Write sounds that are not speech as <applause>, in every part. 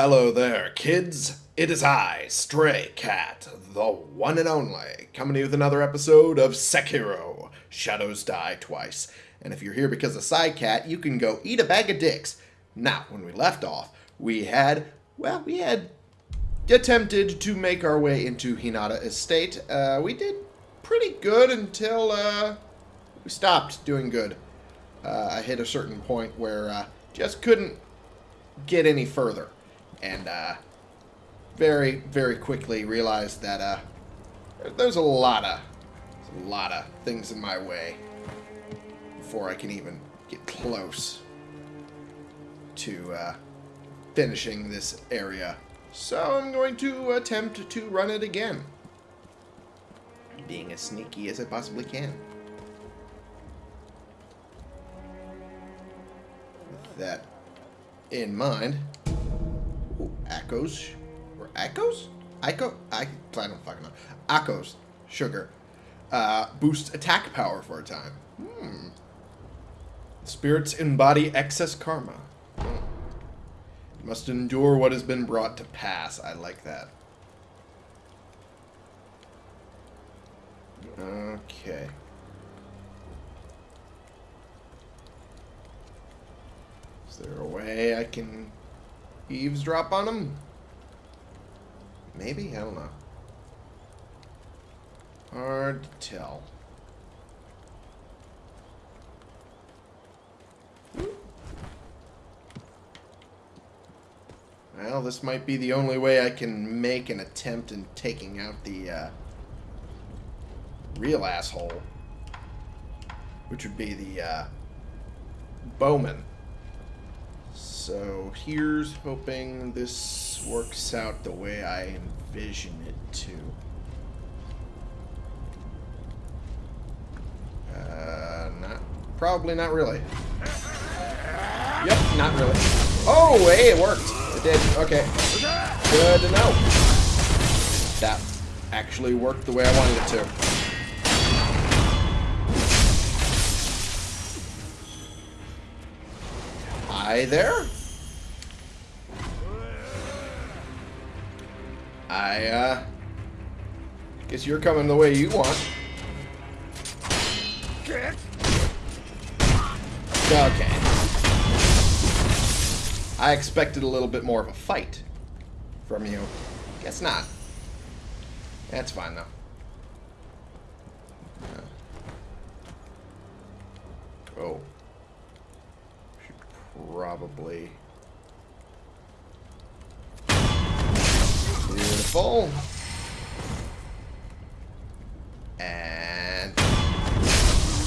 Hello there, kids. It is I, Stray Cat, the one and only, coming to you with another episode of Sekiro Shadows Die Twice. And if you're here because of Side Cat, you can go eat a bag of dicks. Now, when we left off, we had, well, we had attempted to make our way into Hirata Estate. Uh, we did pretty good until uh, we stopped doing good. Uh, I hit a certain point where uh, just couldn't get any further. And uh, very, very quickly realized that uh, there's a lot of a lot of things in my way before I can even get close to uh, finishing this area. So I'm going to attempt to run it again. Being as sneaky as I possibly can. With that in mind. Ooh. Or Akos? Ico? I, I don't fucking know. Ako's. Sugar. Uh, boosts attack power for a time. Hmm. Spirits embody excess karma. Hmm. Must endure what has been brought to pass. I like that. Okay. Is there a way I can eavesdrop on them? Maybe? I don't know. Hard to tell. Well, this might be the only way I can make an attempt in taking out the uh, real asshole. Which would be the uh, bowman. So here's hoping this works out the way I envision it to. Uh, not, probably not really. Yep, not really. Oh, hey, it worked. It did. Okay. Good to know. That actually worked the way I wanted it to. There. I, uh... Guess you're coming the way you want. Okay. I expected a little bit more of a fight from you. Guess not. That's fine, though. Oh. Probably... Beautiful. And...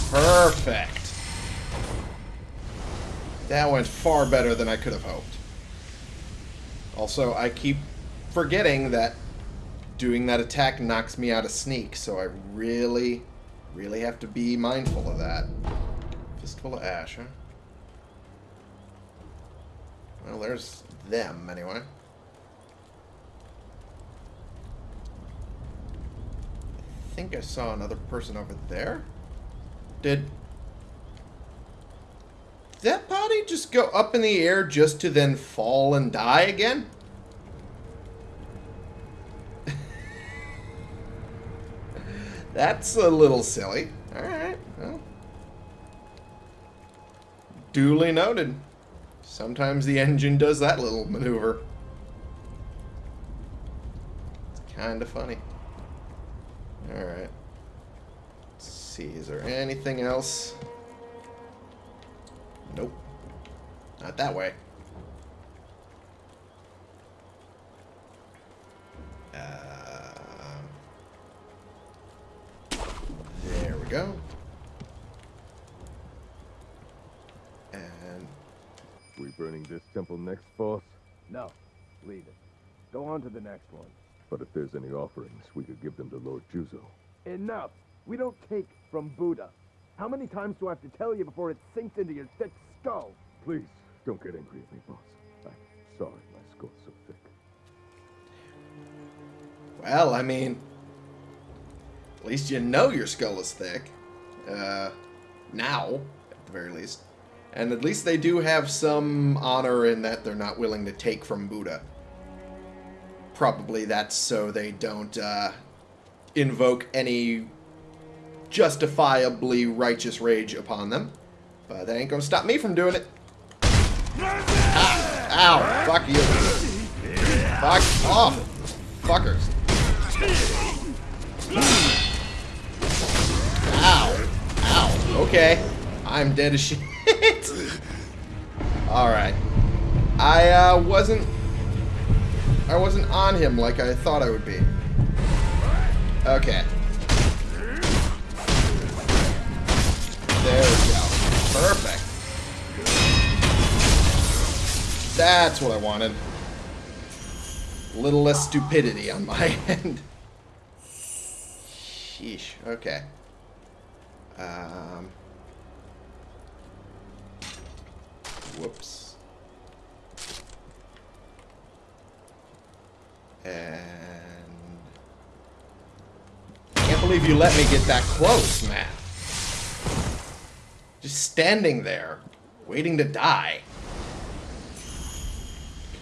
Perfect. That went far better than I could have hoped. Also, I keep forgetting that doing that attack knocks me out of sneak, so I really, really have to be mindful of that. Fistful of Ash, huh? Well, there's them, anyway. I think I saw another person over there. Did that body just go up in the air just to then fall and die again? <laughs> That's a little silly. Alright, well. Duly noted. Sometimes the engine does that little maneuver. It's kind of funny. Alright. Let's see, is there anything else? Nope. Not that way. Uh, there we go. We burning this temple next, boss? No. Leave it. Go on to the next one. But if there's any offerings, we could give them to Lord Juzo. Enough! We don't take from Buddha. How many times do I have to tell you before it sinks into your thick skull? Please, don't get angry at me, boss. I'm sorry my skull's so thick. Well, I mean... At least you know your skull is thick. Uh, now, at the very least. And at least they do have some honor in that they're not willing to take from Buddha. probably that's so they don't uh, invoke any justifiably righteous rage upon them. But that ain't gonna stop me from doing it. Ah, ow, fuck you. Fuck off, fuckers. Ow, ow, okay. I'm dead as shit. Alright. I uh, wasn't... I wasn't on him like I thought I would be. Okay. There we go. Perfect. That's what I wanted. A little less stupidity on my <laughs> end. Sheesh. Okay. Um... Whoops. And... Can't believe you let me get that close, man. Just standing there, waiting to die.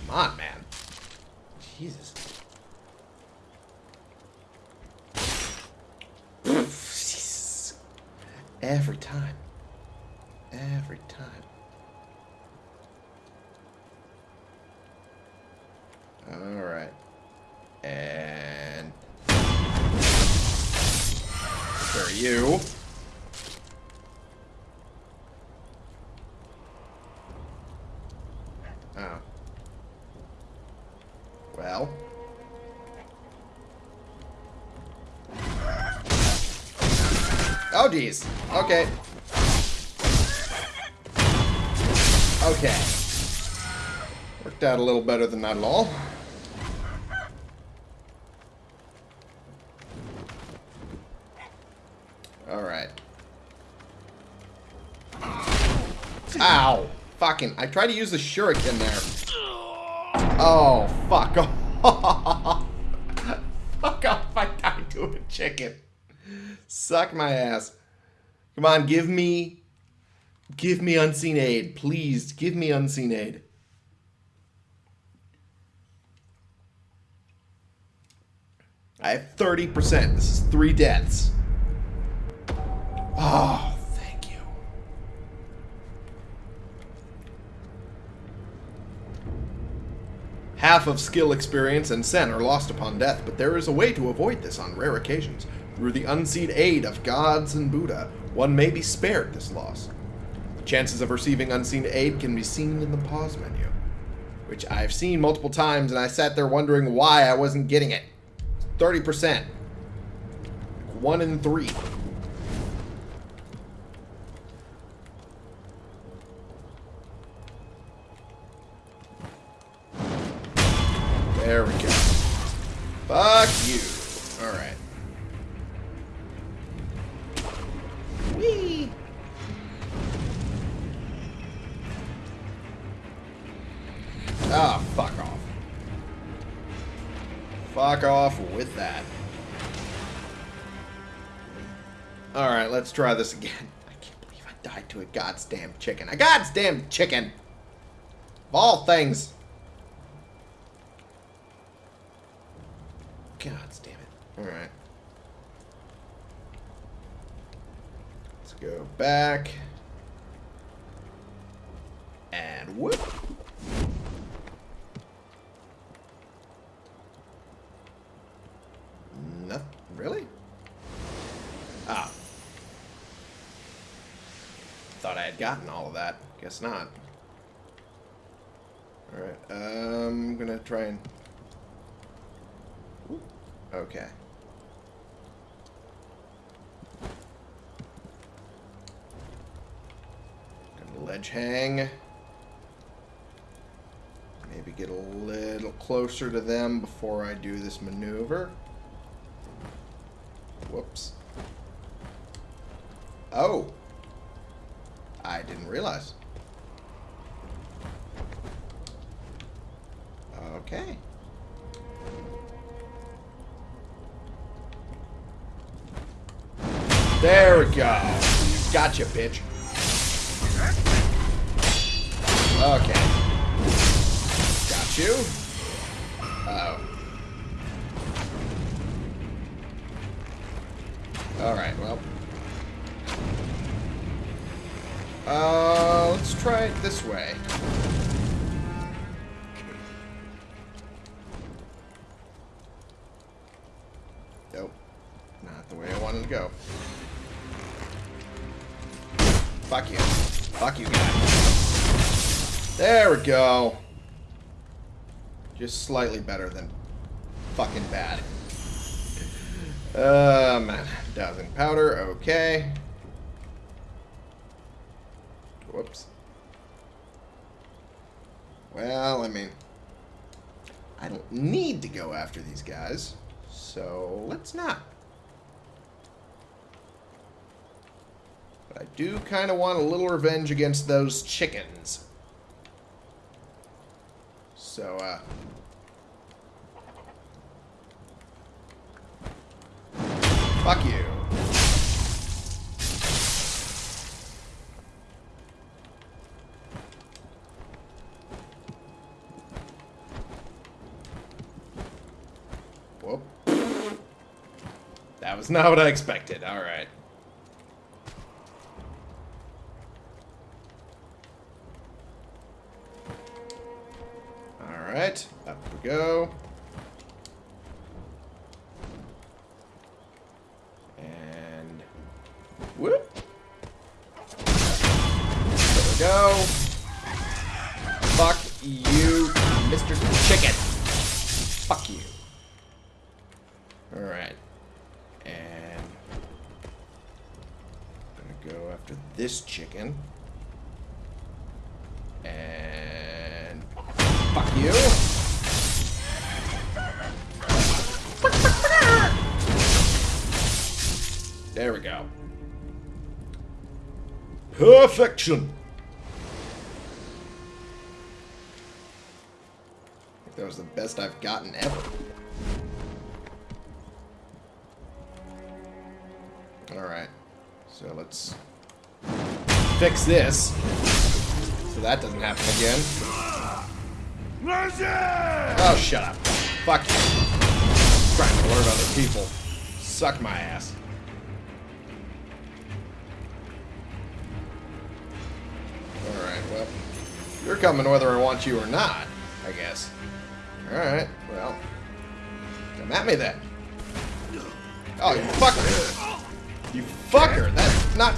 Come on, man. Jesus. Every time. Every time. Geez. Okay. Okay. Worked out a little better than that at all. Alright. Ow! Fucking, I tried to use the shuriken there. Oh, fuck off. <laughs> fuck off, I died to a chicken. Suck my ass. Come on, give me... Give me unseen aid. Please, give me unseen aid. I have 30%. This is three deaths. Oh, thank you. Half of skill experience and sen are lost upon death, but there is a way to avoid this on rare occasions. Through the unseen aid of gods and Buddha, one may be spared this loss. The chances of receiving unseen aid can be seen in the pause menu, which I've seen multiple times, and I sat there wondering why I wasn't getting it. 30%. One in three. Off with that. Alright, let's try this again. <laughs> I can't believe I died to a goddamn chicken. A goddamn chicken! Of all things. God damn it. Alright. Let's go back. And whoop. Nothing. Really? Ah. Thought I had gotten all of that. Guess not. Alright, um, I'm gonna try and... Okay. Gonna ledge hang. Maybe get a little closer to them before I do this maneuver. Whoops. Oh. I didn't realize. Okay. There we go. Gotcha, bitch. Okay. Got you. Uh oh Alright, well. Uh, let's try it this way. Go. Fuck you. Fuck you, guy. There we go. Just slightly better than fucking bad. Uh, man. Dousing powder, okay. Whoops. Well, I mean, I don't need to go after these guys, so let's not. I do kind of want a little revenge against those chickens. So, uh... Fuck you. Whoop. That was not what I expected. Alright. Go. And whoop. There we go. Fuck you, Mr. Chicken. Fuck you. Alright. And I'm gonna go after this chicken. And fuck you. There we go. Perfection. I think that was the best I've gotten ever. Alright. So let's fix this. So that doesn't happen again. Oh, shut up. Fuck you. trying to alert other people. Suck my ass. You're coming whether I want you or not, I guess. Alright, well. Come at me then. Oh, you fucker. You fucker. That's not.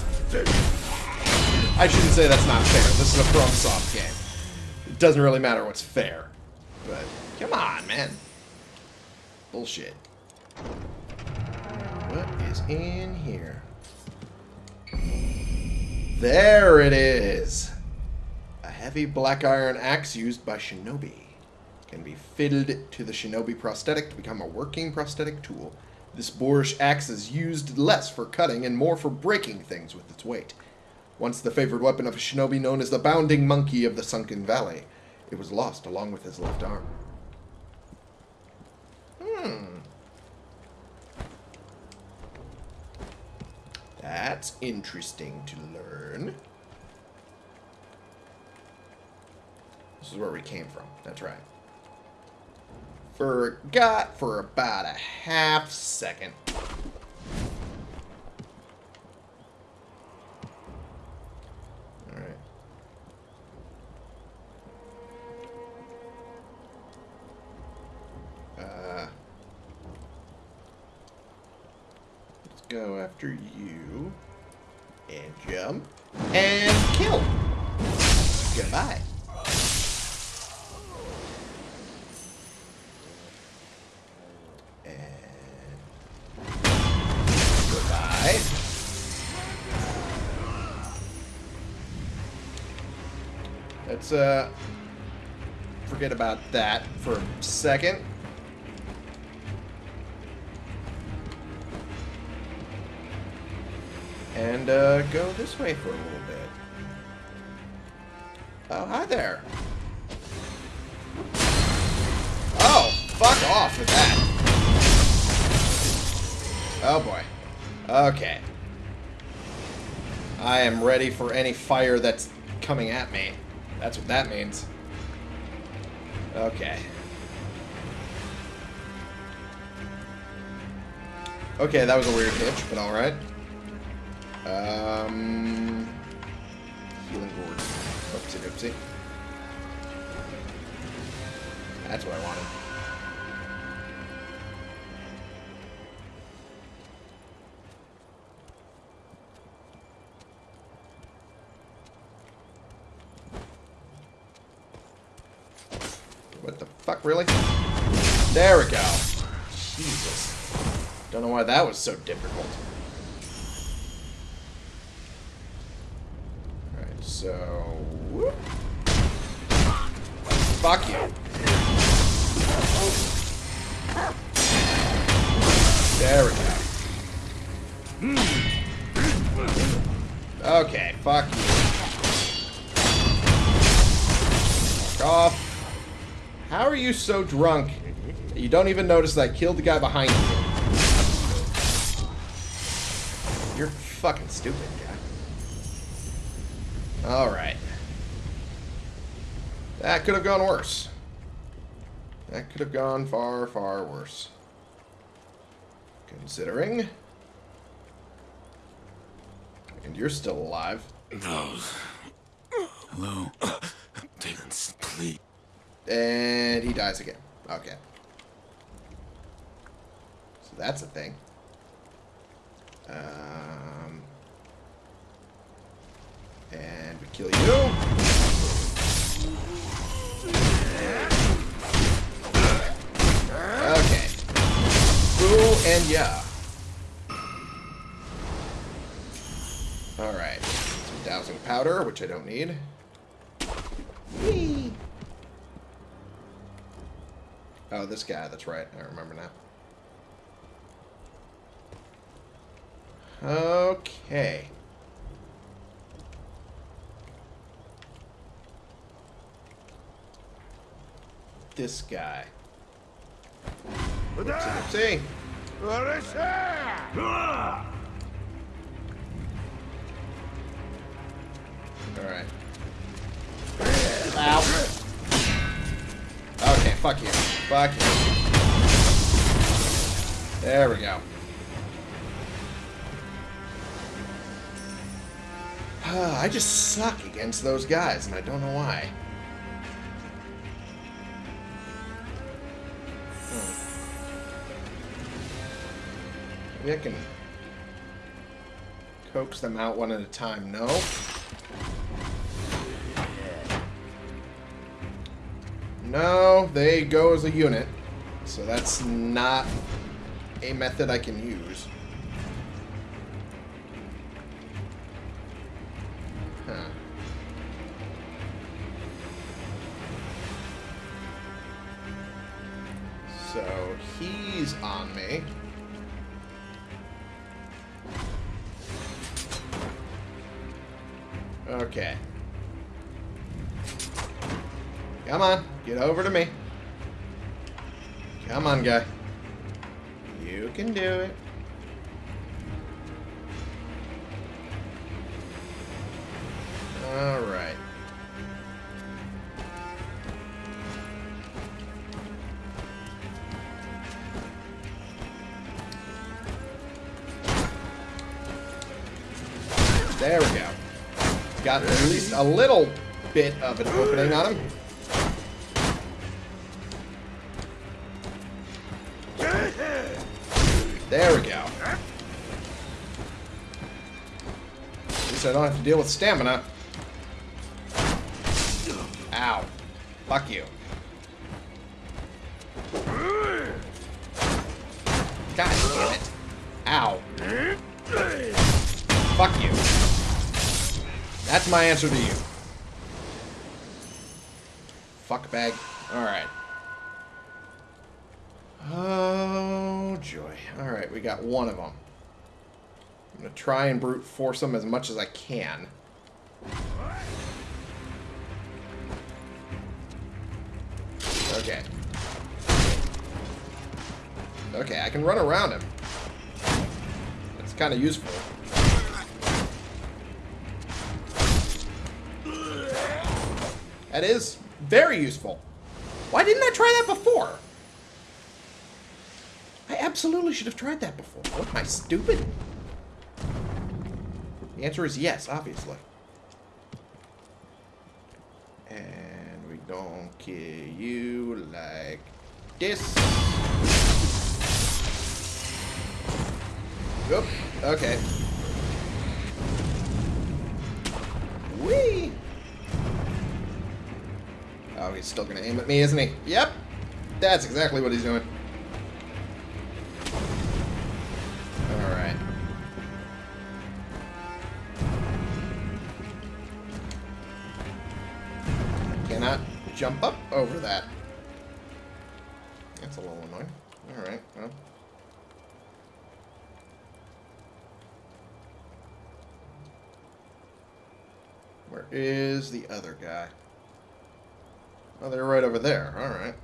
I shouldn't say that's not fair. This is a FromSoft game. It doesn't really matter what's fair. But, come on, man. Bullshit. What is in here? There it is. Heavy black iron axe used by shinobi. Can be fitted to the shinobi prosthetic to become a working prosthetic tool. This boorish axe is used less for cutting and more for breaking things with its weight. Once the favored weapon of a shinobi known as the Bounding Monkey of the Sunken Valley, it was lost along with his left arm. Hmm. That's interesting to learn. This is where we came from. That's right. Forgot for about a half second. Alright. Uh, let's go after you. And jump. And kill. Goodbye. And goodbye. Let's uh forget about that for a second. And uh, go this way for a little bit. Oh, hi there. Oh, fuck off with that. Oh boy. Okay. I am ready for any fire that's coming at me. That's what that means. Okay. Okay, that was a weird hitch, but alright. Um, healing gourd. Oopsie doopsie. That's what I wanted. Fuck, really? There we go. Jesus. Don't know why that was so difficult. Alright, so... whoop. Fuck you. There we go. Okay, fuck you. Fuck off. How are you so drunk that you don't even notice that I killed the guy behind you? You're fucking stupid, guy. Alright. That could have gone worse. That could have gone far, far worse. Considering. And you're still alive. No. Hello? Demons, please. And he dies again. Okay. So that's a thing. Um, and we kill you. Okay. Boo and yeah. Alright. Some dousing powder, which I don't need. Whee! Oh, this guy, that's right. I remember now. Okay. This guy. Oopsie. Alright. Ow. Fuck you. Fuck you. There we go. <sighs> I just suck against those guys, and I don't know why. Hmm. Maybe I can coax them out one at a time. No. No, they go as a unit. So that's not a method I can use. Get over to me. Come on, guy. You can do it. Alright. There we go. Got at least a little bit of an opening on him. There we go. At least I don't have to deal with stamina. Ow. Fuck you. God damn it. Ow. Fuck you. That's my answer to you. Fuck bag. Alright. Oh, joy. Alright, we got one of them. I'm going to try and brute force them as much as I can. Okay. Okay, I can run around him. That's kind of useful. That is very useful. Why didn't I try that before? Absolutely should have tried that before. What, am I stupid? The answer is yes, obviously. And we don't kill you like this. Oop, okay. Whee! Oh, he's still gonna aim at me, isn't he? Yep! That's exactly what he's doing. Jump up over that. That's a little annoying. Alright, well. Where is the other guy? Oh, they're right over there. Alright.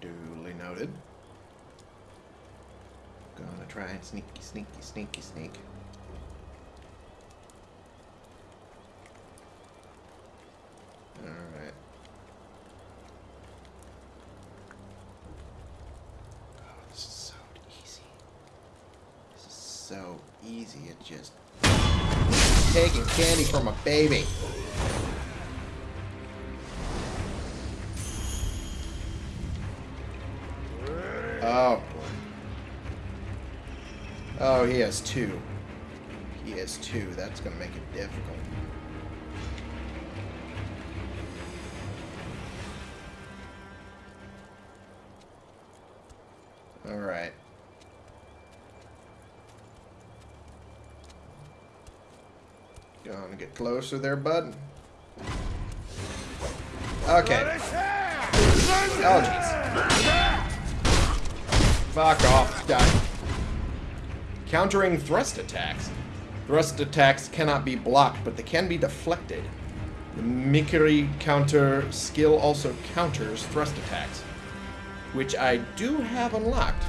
Duly noted. Gonna try and sneaky, sneaky, sneaky, sneak. Alright. Oh, this is so easy. This is so easy. It just taking candy from a baby. Oh. Oh, he has two. He has two. That's going to make it difficult. Closer there, bud. Okay. Oh, jeez. Fuck off, guy. Countering thrust attacks. Thrust attacks cannot be blocked, but they can be deflected. The Mikiri counter skill also counters thrust attacks, which I do have unlocked.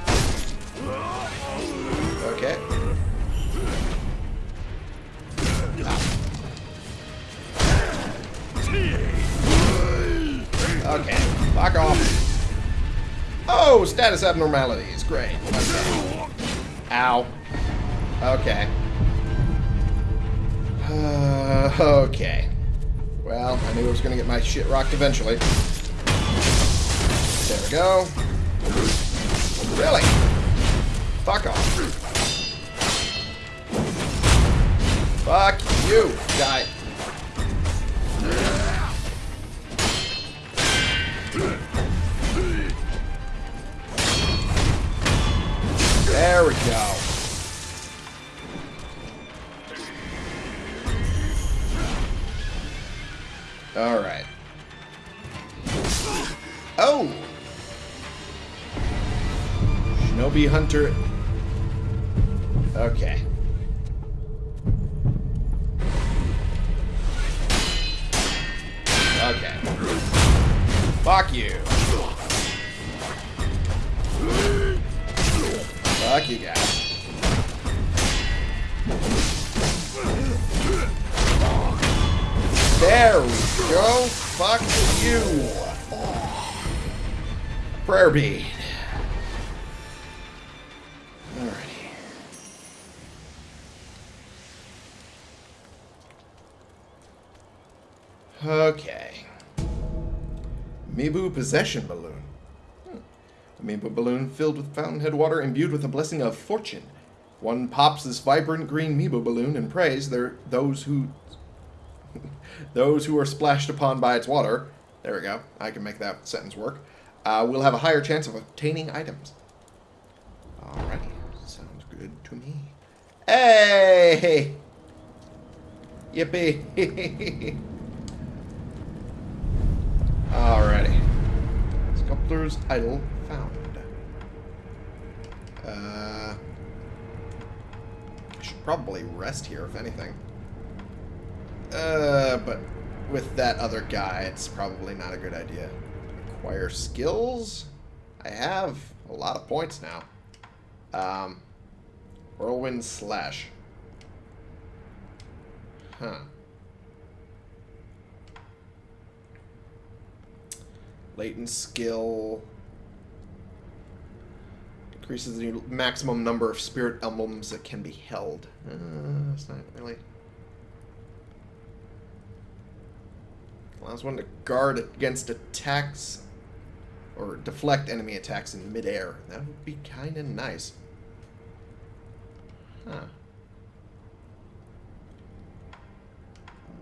Oh, status abnormalities. Great. Okay. Ow. Okay. Uh, okay. Well, I knew I was going to get my shit rocked eventually. There we go. Really? Fuck off. Fuck you, guy. Hunter. Okay. Mibu Possession Balloon. Hmm. A Mibu balloon filled with fountainhead water imbued with a blessing of fortune. One pops this vibrant green Mibu balloon and prays there those who <laughs> those who are splashed upon by its water. There we go. I can make that sentence work. Uh, will have a higher chance of obtaining items. Alrighty. Sounds good to me. Hey! <laughs> Yippee! <laughs> Alrighty. Sculptor's idol found. Uh, I should probably rest here, if anything. Uh, but with that other guy, it's probably not a good idea. Acquire skills? I have a lot of points now. Um, Whirlwind Slash. Huh. Latent skill. Increases the maximum number of spirit emblems that can be held. Uh, that's not really. Allows one to guard against attacks or deflect enemy attacks in midair. That would be kind of nice. Huh.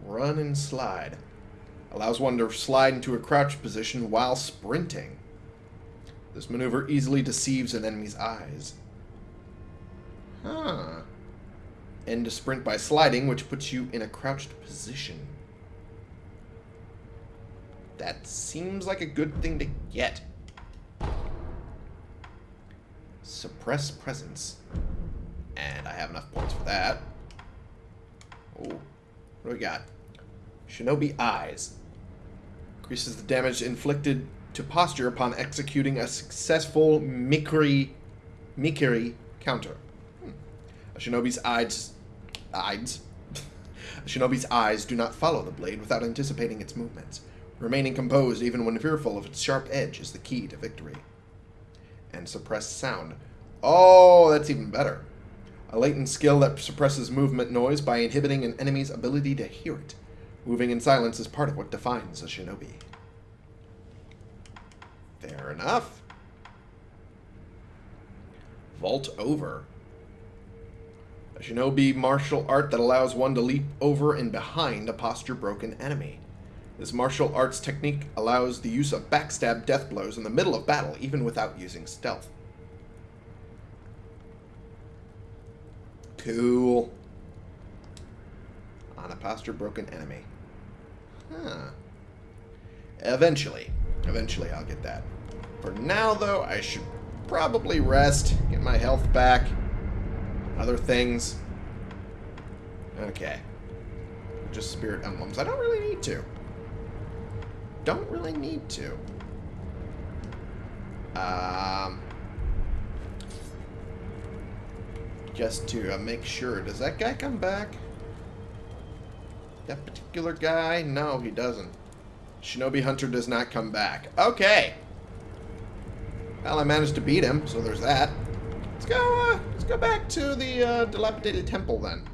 Run and slide. Allows one to slide into a crouched position while sprinting. This maneuver easily deceives an enemy's eyes. Huh. End to sprint by sliding, which puts you in a crouched position. That seems like a good thing to get. Suppress presence. And I have enough points for that. Oh, what do we got? Shinobi Eyes. Increases the damage inflicted to posture upon executing a successful Mikiri, Mikiri counter. Hmm. A shinobi's eyes... Eyes? <laughs> a shinobi's eyes do not follow the blade without anticipating its movements. Remaining composed even when fearful of its sharp edge is the key to victory. And suppressed sound. Oh, that's even better. A latent skill that suppresses movement noise by inhibiting an enemy's ability to hear it. Moving in silence is part of what defines a shinobi. Fair enough. Vault over. A shinobi martial art that allows one to leap over and behind a posture broken enemy. This martial arts technique allows the use of backstab death blows in the middle of battle, even without using stealth. Cool. On a posture broken enemy. Huh. Eventually. Eventually I'll get that. For now, though, I should probably rest, get my health back, other things. Okay. Just spirit emblems. I don't really need to don't really need to. Um, just to uh, make sure. Does that guy come back? That particular guy? No, he doesn't. Shinobi Hunter does not come back. Okay. Well, I managed to beat him, so there's that. Let's go, uh, let's go back to the uh, dilapidated temple then.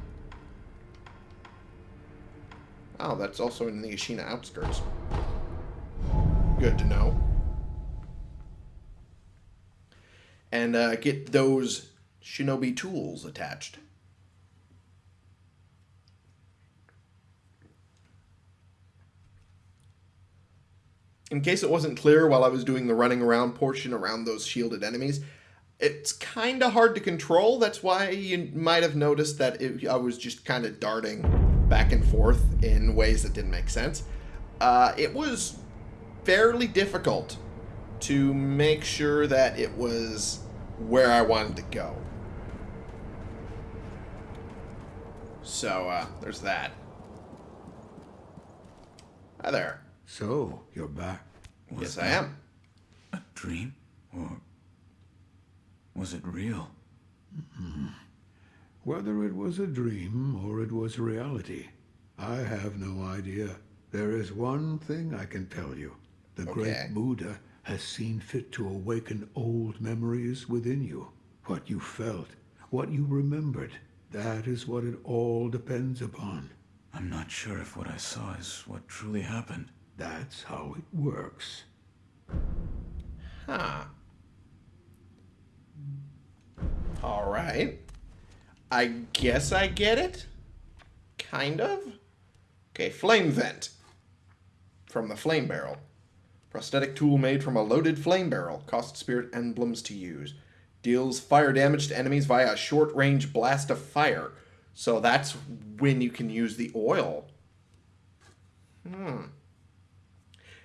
Oh, that's also in the Ashina outskirts. Good to know. And uh, get those shinobi tools attached. In case it wasn't clear while I was doing the running around portion around those shielded enemies, it's kind of hard to control. That's why you might have noticed that it, I was just kind of darting back and forth in ways that didn't make sense. Uh, it was fairly difficult to make sure that it was where I wanted to go. So, uh, there's that. Hi there. So, you're back. Was yes, I am. A dream? Or was it real? Mm-hmm. Whether it was a dream or it was reality, I have no idea. There is one thing I can tell you. The okay. great Buddha has seen fit to awaken old memories within you. What you felt, what you remembered, that is what it all depends upon. I'm not sure if what I saw is what truly happened. That's how it works. Huh. Alright. I guess I get it? Kind of? Okay, flame vent. From the flame barrel. Prosthetic tool made from a loaded flame barrel. Cost spirit emblems to use. Deals fire damage to enemies via a short range blast of fire. So that's when you can use the oil. Hmm.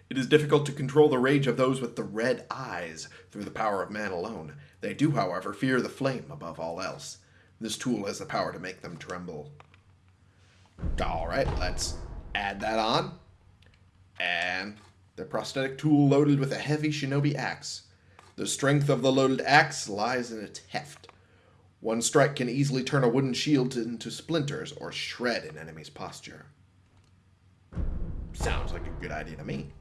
It is difficult to control the rage of those with the red eyes through the power of man alone. They do, however, fear the flame above all else. This tool has the power to make them tremble. Alright, let's add that on. And the prosthetic tool loaded with a heavy shinobi axe. The strength of the loaded axe lies in its heft. One strike can easily turn a wooden shield into splinters or shred an enemy's posture. Sounds like a good idea to me.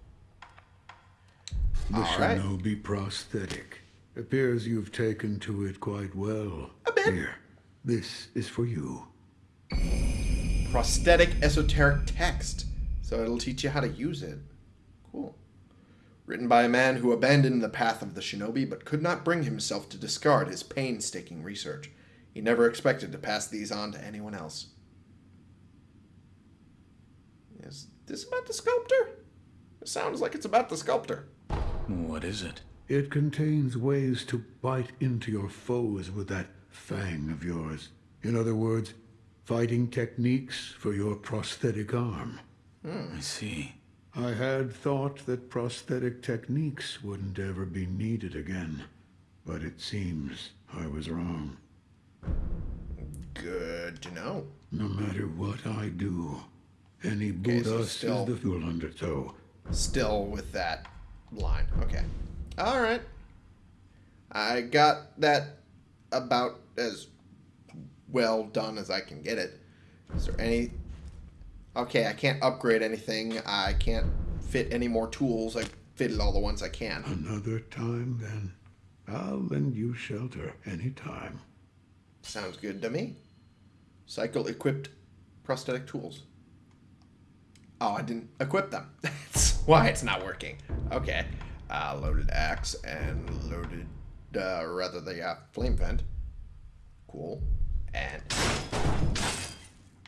The All shinobi prosthetic. Appears you've taken to it quite well. A bit. Here, this is for you. Prosthetic esoteric text. So it'll teach you how to use it. Cool. Written by a man who abandoned the path of the shinobi but could not bring himself to discard his painstaking research. He never expected to pass these on to anyone else. Is this about the sculptor? It sounds like it's about the sculptor. What is it? It contains ways to bite into your foes with that fang of yours. In other words, fighting techniques for your prosthetic arm. Hmm, I see. I had thought that prosthetic techniques wouldn't ever be needed again, but it seems I was wrong. Good to know. No matter what I do, any Okay, so Buddha still- is the full undertow. Still with that line. Okay. All right. I got that about as well done as I can get it. Is there any. Okay, I can't upgrade anything. I can't fit any more tools. I fitted all the ones I can. Another time, then. I'll lend you shelter anytime. Sounds good to me. Cycle equipped prosthetic tools. Oh, I didn't equip them. <laughs> Why it's not working. Okay. Uh, loaded axe and loaded, uh, rather the uh, flame vent. Cool. And.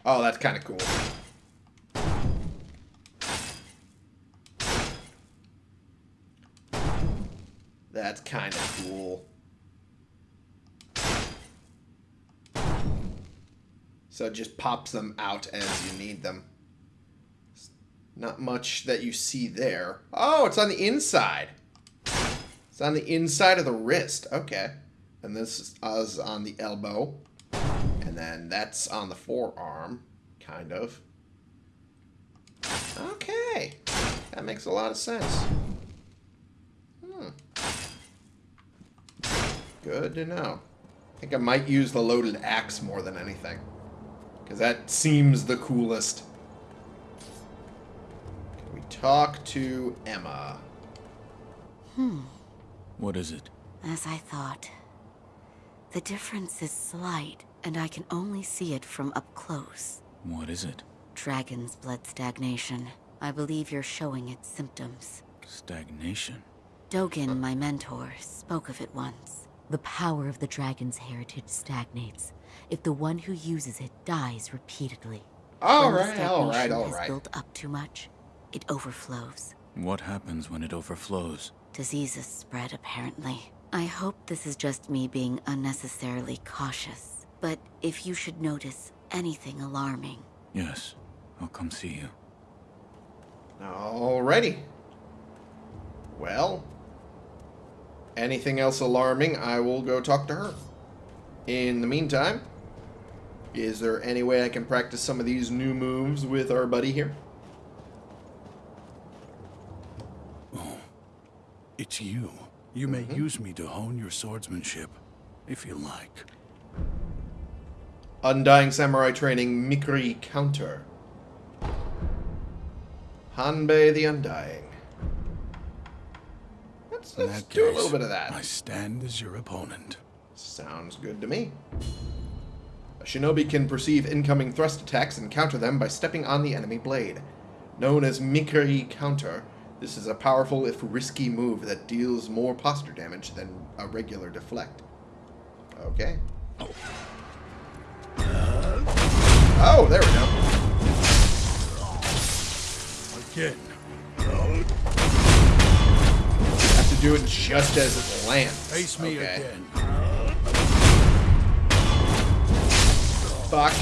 Oh, that's kind of cool. That's kind of cool. So it just pops them out as you need them. Not much that you see there. Oh, it's on the inside. It's on the inside of the wrist. Okay. And this is on the elbow. And then that's on the forearm, kind of. Okay. That makes a lot of sense. Hmm. Good to know. I think I might use the loaded axe more than anything. Because that seems the coolest. Can we talk to Emma? Hmm. What is it? As I thought. The difference is slight, and I can only see it from up close. What is it? Dragon's blood stagnation. I believe you're showing its symptoms. Stagnation. Dogen, my mentor, spoke of it once. The power of the dragon's heritage stagnates if the one who uses it dies repeatedly. All when the right, all right, stagnation has built up too much, it overflows. What happens when it overflows? Diseases spread, apparently. I hope this is just me being unnecessarily cautious. But if you should notice anything alarming, Yes, I'll come see you. Alrighty. Well, anything else alarming, I will go talk to her. In the meantime, is there any way I can practice some of these new moves with our buddy here? It's you. You may mm-hmm. use me to hone your swordsmanship, if you like. Undying Samurai Training Mikiri Counter. Hanbei the Undying. Let's, let's do a little bit of that. I stand as your opponent. Sounds good to me. A shinobi can perceive incoming thrust attacks and counter them by stepping on the enemy blade. Known as Mikiri Counter, this is a powerful if risky move that deals more posture damage than a regular deflect. Okay. Oh, there we go. Again. Have to do it just as it lands. Face me okay. again. Fuck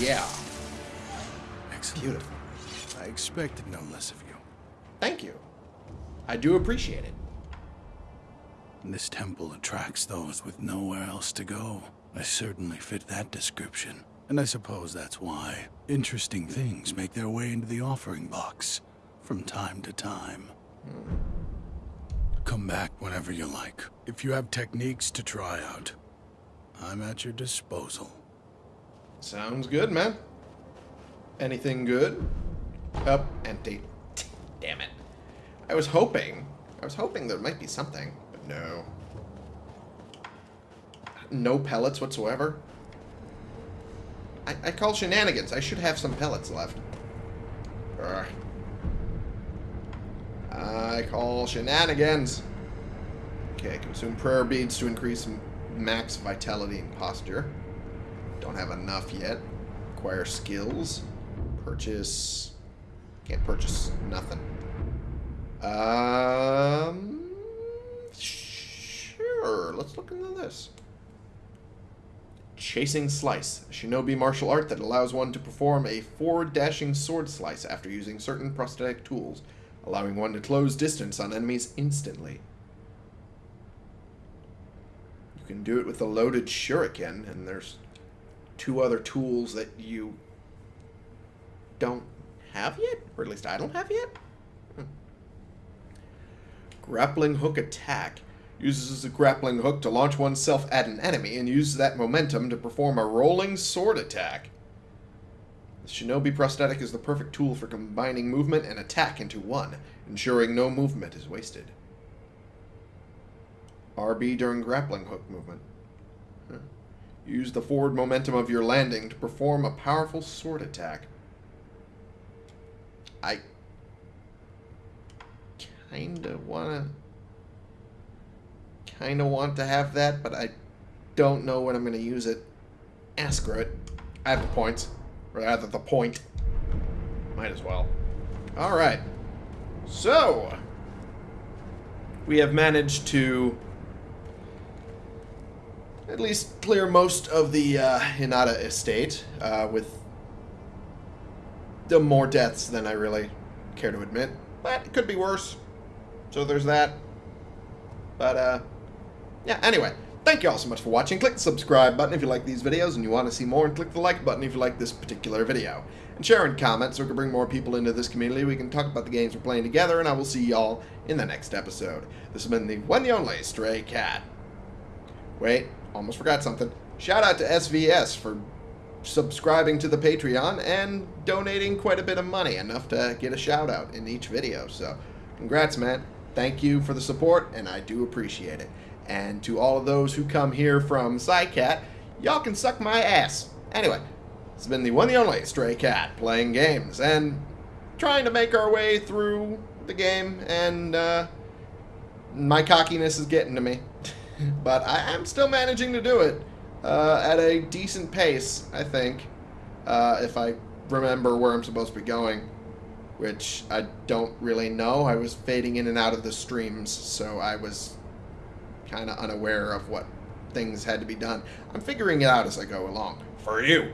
yeah. Excellent. Beautiful. I expected no less of you. Thank you. I do appreciate it. This temple attracts those with nowhere else to go. I certainly fit that description. And I suppose that's why interesting things make their way into the offering box from time to time. Come back whenever you like. If you have techniques to try out, I'm at your disposal. Sounds good, man. Anything good? Up empty. Damn it. I was hoping. I was hoping there might be something, but no. no pellets whatsoever. I, I call shenanigans. I should have some pellets left. Urgh. I call shenanigans. Okay, consume prayer beads to increase max vitality and posture. Don't have enough yet. Acquire skills. Purchase. Can't purchase nothing. Um. Sure. Let's look into this. Chasing Slice, a shinobi martial art that allows one to perform a forward dashing sword slice after using certain prosthetic tools, allowing one to close distance on enemies instantly. You can do it with a loaded shuriken, and there's two other tools that you don't have yet, or at least I don't have yet. Hmm. Grappling hook attack uses a grappling hook to launch oneself at an enemy and uses that momentum to perform a rolling sword attack. The Shinobi prosthetic is the perfect tool for combining movement and attack into one, ensuring no movement is wasted. RB during grappling hook movement. Huh. Use the forward momentum of your landing to perform a powerful sword attack. I kinda wanna kinda want to have that, but I don't know when I'm gonna use it. Ask screw it. I have the points. Rather the point. Might as well. Alright. So we have managed to at least clear most of the uh, Hirata estate uh, with more deaths than I really care to admit. But it could be worse. So there's that. But, uh, yeah, anyway. Thank you all so much for watching. Click the subscribe button if you like these videos and you want to see more, and click the like button if you like this particular video. And share and comment so we can bring more people into this community. We can talk about the games we're playing together, and I will see y'all in the next episode. This has been the one the only Stray Cat. Wait, almost forgot something. Shout out to SVS for subscribing to the Patreon and donating quite a bit of money, enough to get a shout out in each video. So, congrats, man. Thank you for the support, and I do appreciate it. And to all of those who come here from Psycat, y'all can suck my ass. Anyway, it's been the one the only Stray Cat playing games and trying to make our way through the game, and uh, my cockiness is getting to me. <laughs> but I am still managing to do it uh, at a decent pace, I think, uh, if I remember where I'm supposed to be going, which I don't really know. I was fading in and out of the streams, so I was kind of unaware of what things had to be done. I'm figuring it out as I go along. For you.